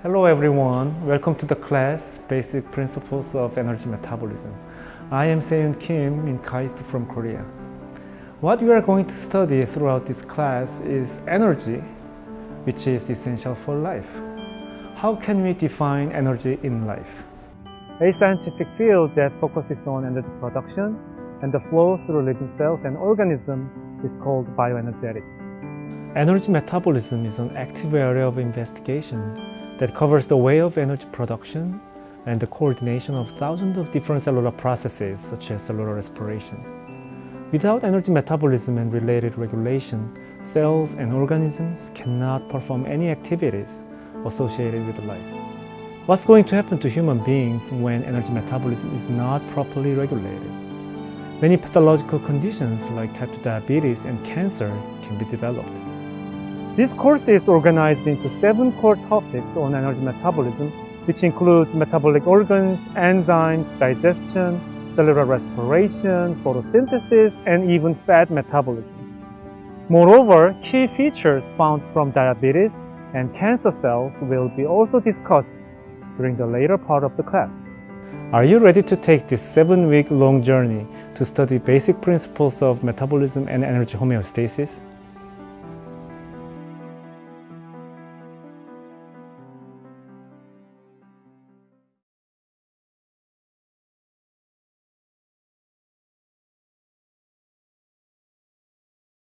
Hello everyone, welcome to the class Basic Principles of Energy Metabolism. I am Seun Kim in KAIST from Korea. What we are going to study throughout this class is energy, which is essential for life. How can we define energy in life? A scientific field that focuses on energy production and the flow through living cells and organisms is called bioenergetics. Energy metabolism is an active area of investigation that covers the way of energy production and the coordination of thousands of different cellular processes such as cellular respiration. Without energy metabolism and related regulation, cells and organisms cannot perform any activities associated with life. What's going to happen to human beings when energy metabolism is not properly regulated? Many pathological conditions like type 2 diabetes and cancer can be developed. This course is organized into seven core topics on energy metabolism, which includes metabolic organs, enzymes, digestion, cellular respiration, photosynthesis, and even fat metabolism. Moreover, key features found from diabetes and cancer cells will be also discussed during the later part of the class. Are you ready to take this seven-week long journey to study basic principles of metabolism and energy homeostasis?